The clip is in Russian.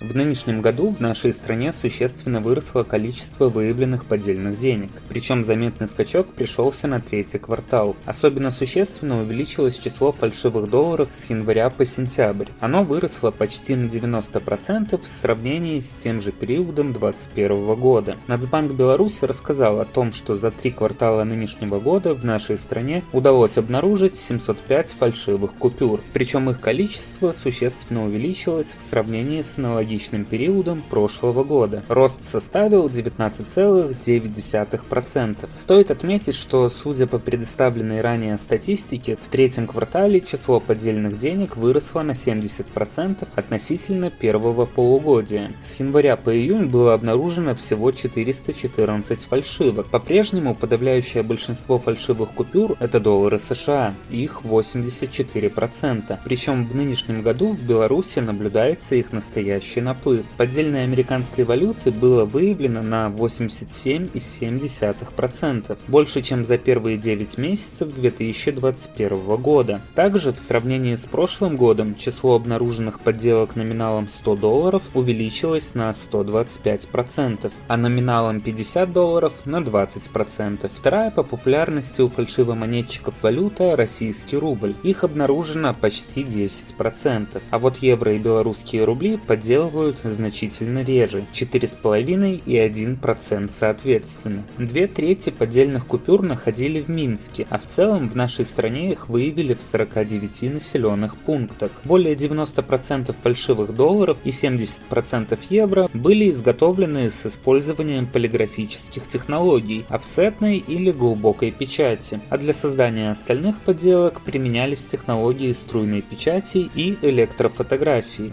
В нынешнем году в нашей стране существенно выросло количество выявленных поддельных денег, причем заметный скачок пришелся на третий квартал. Особенно существенно увеличилось число фальшивых долларов с января по сентябрь. Оно выросло почти на 90% в сравнении с тем же периодом 2021 года. Нацбанк Беларуси рассказал о том, что за три квартала нынешнего года в нашей стране удалось обнаружить 705 фальшивых купюр, причем их количество существенно увеличилось в сравнении с аналогичным аналогичным периодом прошлого года. Рост составил 19,9%. Стоит отметить, что судя по предоставленной ранее статистике, в третьем квартале число поддельных денег выросло на 70% относительно первого полугодия. С января по июнь было обнаружено всего 414 фальшивок. По-прежнему подавляющее большинство фальшивых купюр это доллары США, их 84%. Причем в нынешнем году в Беларуси наблюдается их настоящий общий наплыв поддельной американской валюты было выявлено на 87,7%, больше чем за первые 9 месяцев 2021 года. Также в сравнении с прошлым годом число обнаруженных подделок номиналом 100 долларов увеличилось на 125%, а номиналом 50 долларов на 20%. Вторая по популярности у фальшивомонетчиков валюта – российский рубль. Их обнаружено почти 10%, а вот евро и белорусские рубли подделывают обнаруживают значительно реже – 4,5 и 1% соответственно. Две трети поддельных купюр находили в Минске, а в целом в нашей стране их выявили в 49 населенных пунктах. Более 90% фальшивых долларов и 70% евро были изготовлены с использованием полиграфических технологий, офсетной или глубокой печати, а для создания остальных подделок применялись технологии струйной печати и электрофотографии.